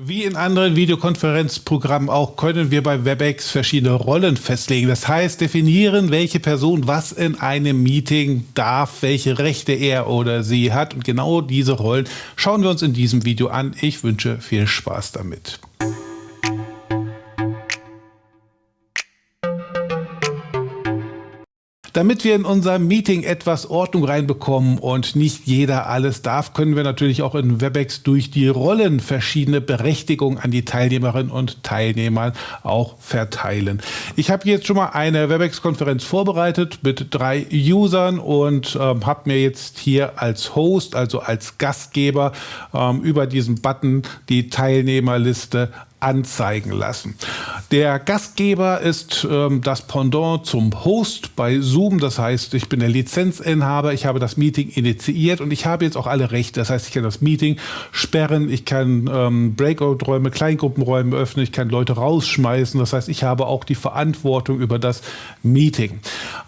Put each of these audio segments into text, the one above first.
Wie in anderen Videokonferenzprogrammen auch können wir bei WebEx verschiedene Rollen festlegen. Das heißt, definieren, welche Person was in einem Meeting darf, welche Rechte er oder sie hat. Und genau diese Rollen schauen wir uns in diesem Video an. Ich wünsche viel Spaß damit. Damit wir in unser Meeting etwas Ordnung reinbekommen und nicht jeder alles darf, können wir natürlich auch in Webex durch die Rollen verschiedene Berechtigungen an die Teilnehmerinnen und Teilnehmer auch verteilen. Ich habe jetzt schon mal eine Webex-Konferenz vorbereitet mit drei Usern und ähm, habe mir jetzt hier als Host, also als Gastgeber, ähm, über diesen Button die Teilnehmerliste anzeigen lassen. Der Gastgeber ist ähm, das Pendant zum Host bei Zoom. Das heißt, ich bin der Lizenzinhaber, ich habe das Meeting initiiert und ich habe jetzt auch alle Rechte. Das heißt, ich kann das Meeting sperren, ich kann ähm, Breakout-Räume, Kleingruppenräume öffnen, ich kann Leute rausschmeißen. Das heißt, ich habe auch die Verantwortung über das Meeting.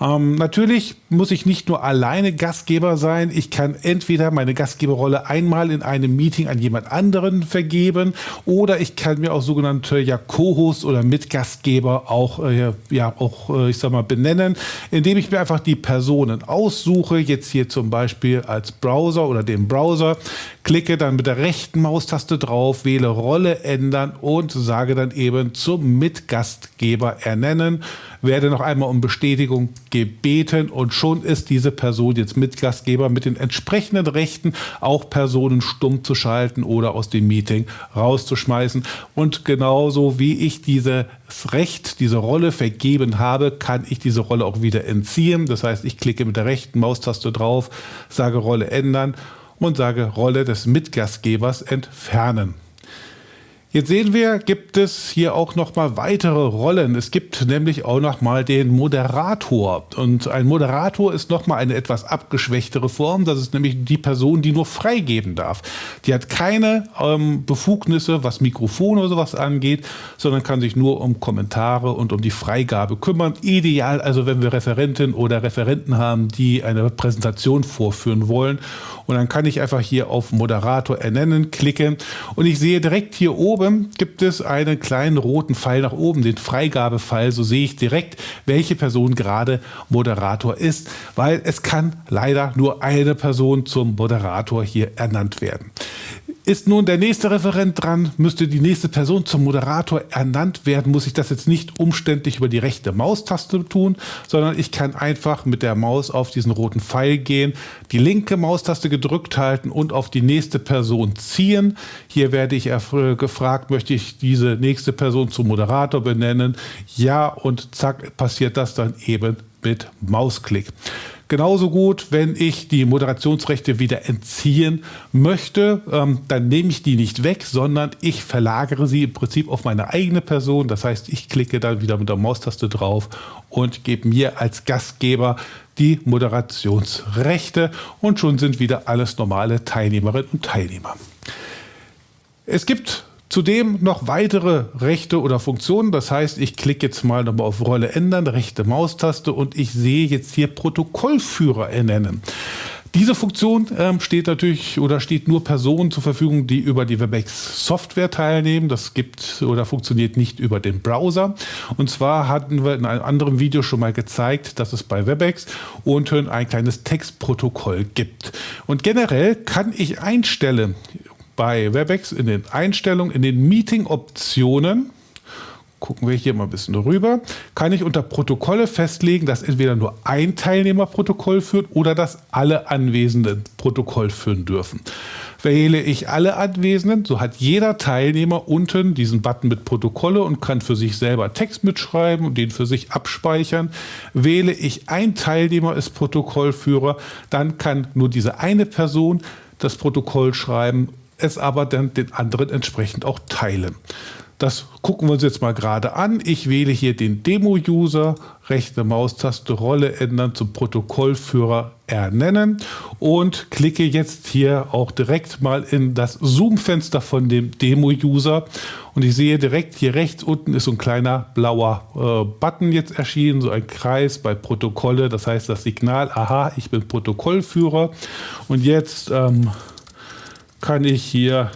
Ähm, natürlich muss ich nicht nur alleine Gastgeber sein. Ich kann entweder meine Gastgeberrolle einmal in einem Meeting an jemand anderen vergeben oder ich kann mir auch sogenannte ja, Co-Host oder Mitgastgeber auch, äh, ja, auch äh, ich sag mal, benennen, indem ich mir einfach die Personen aussuche, jetzt hier zum Beispiel als Browser oder den Browser, klicke dann mit der rechten Maustaste drauf, wähle Rolle ändern und sage dann eben zum Mitgastgeber ernennen, werde noch einmal um Bestätigung gebeten und schon ist diese Person jetzt Mitgastgeber mit den entsprechenden Rechten, auch Personen stumm zu schalten oder aus dem Meeting rauszuschmeißen. Und genauso wie ich dieses Recht, diese Rolle vergeben habe, kann ich diese Rolle auch wieder entziehen. Das heißt, ich klicke mit der rechten Maustaste drauf, sage Rolle ändern und sage Rolle des Mitgastgebers entfernen. Jetzt sehen wir, gibt es hier auch noch mal weitere Rollen. Es gibt nämlich auch noch mal den Moderator. Und ein Moderator ist noch mal eine etwas abgeschwächtere Form. Das ist nämlich die Person, die nur freigeben darf. Die hat keine ähm, Befugnisse, was Mikrofon oder sowas angeht, sondern kann sich nur um Kommentare und um die Freigabe kümmern. Ideal also, wenn wir Referentinnen oder Referenten haben, die eine Präsentation vorführen wollen. Und dann kann ich einfach hier auf Moderator ernennen klicken und ich sehe direkt hier oben oben gibt es einen kleinen roten Pfeil nach oben, den Freigabepfeil. So sehe ich direkt, welche Person gerade Moderator ist, weil es kann leider nur eine Person zum Moderator hier ernannt werden. Ist nun der nächste Referent dran, müsste die nächste Person zum Moderator ernannt werden, muss ich das jetzt nicht umständlich über die rechte Maustaste tun, sondern ich kann einfach mit der Maus auf diesen roten Pfeil gehen, die linke Maustaste gedrückt halten und auf die nächste Person ziehen. Hier werde ich gefragt, möchte ich diese nächste Person zum Moderator benennen? Ja, und zack, passiert das dann eben mit Mausklick. Genauso gut, wenn ich die Moderationsrechte wieder entziehen möchte, ähm, dann nehme ich die nicht weg, sondern ich verlagere sie im Prinzip auf meine eigene Person. Das heißt, ich klicke dann wieder mit der Maustaste drauf und gebe mir als Gastgeber die Moderationsrechte und schon sind wieder alles normale Teilnehmerinnen und Teilnehmer. Es gibt Zudem noch weitere Rechte oder Funktionen. Das heißt, ich klicke jetzt mal nochmal auf Rolle ändern, rechte Maustaste und ich sehe jetzt hier Protokollführer ernennen. Diese Funktion ähm, steht natürlich oder steht nur Personen zur Verfügung, die über die WebEx Software teilnehmen. Das gibt oder funktioniert nicht über den Browser. Und zwar hatten wir in einem anderen Video schon mal gezeigt, dass es bei WebEx unten ein kleines Textprotokoll gibt. Und generell kann ich einstellen, bei Webex in den Einstellungen, in den Meeting-Optionen, gucken wir hier mal ein bisschen rüber, kann ich unter Protokolle festlegen, dass entweder nur ein Teilnehmer Protokoll führt oder dass alle Anwesenden Protokoll führen dürfen. Wähle ich alle Anwesenden, so hat jeder Teilnehmer unten diesen Button mit Protokolle und kann für sich selber Text mitschreiben und den für sich abspeichern. Wähle ich ein Teilnehmer als Protokollführer, dann kann nur diese eine Person das Protokoll schreiben es aber dann den anderen entsprechend auch teilen. Das gucken wir uns jetzt mal gerade an. Ich wähle hier den Demo-User, rechte Maustaste Rolle ändern zum Protokollführer ernennen und klicke jetzt hier auch direkt mal in das Zoom-Fenster von dem Demo-User und ich sehe direkt hier rechts unten ist so ein kleiner blauer äh, Button jetzt erschienen, so ein Kreis bei Protokolle, das heißt das Signal, aha, ich bin Protokollführer und jetzt ähm, kann ich hier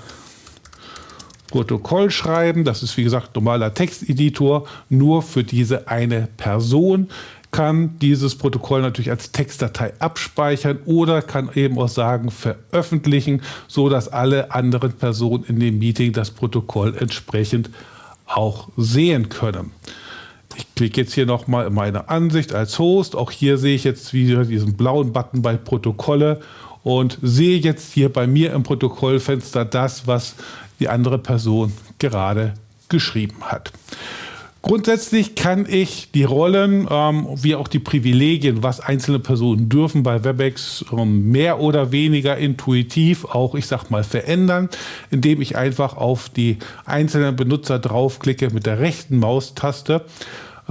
Protokoll schreiben. Das ist wie gesagt normaler Texteditor, nur für diese eine Person kann dieses Protokoll natürlich als Textdatei abspeichern oder kann eben auch sagen veröffentlichen, so dass alle anderen Personen in dem Meeting das Protokoll entsprechend auch sehen können. Ich klicke jetzt hier nochmal in meine Ansicht als Host. Auch hier sehe ich jetzt wieder diesen blauen Button bei Protokolle und sehe jetzt hier bei mir im Protokollfenster das, was die andere Person gerade geschrieben hat. Grundsätzlich kann ich die Rollen ähm, wie auch die Privilegien, was einzelne Personen dürfen bei WebEx ähm, mehr oder weniger intuitiv auch, ich sag mal, verändern, indem ich einfach auf die einzelnen Benutzer draufklicke mit der rechten Maustaste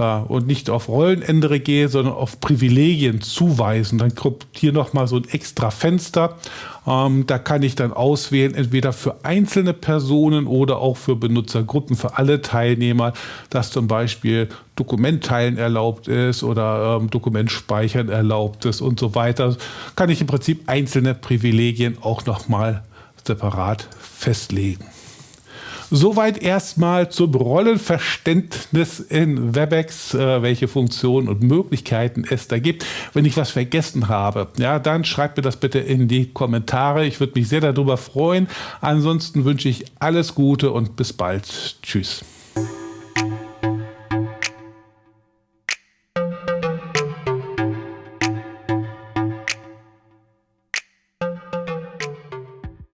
und nicht auf Rollenändere gehe, sondern auf Privilegien zuweisen. Dann kommt hier nochmal so ein extra Fenster. Ähm, da kann ich dann auswählen, entweder für einzelne Personen oder auch für Benutzergruppen, für alle Teilnehmer, dass zum Beispiel Dokumentteilen erlaubt ist oder ähm, Dokument erlaubt ist und so weiter. Kann ich im Prinzip einzelne Privilegien auch nochmal separat festlegen. Soweit erstmal zum Rollenverständnis in WebEx, äh, welche Funktionen und Möglichkeiten es da gibt. Wenn ich was vergessen habe, ja, dann schreibt mir das bitte in die Kommentare. Ich würde mich sehr darüber freuen. Ansonsten wünsche ich alles Gute und bis bald. Tschüss.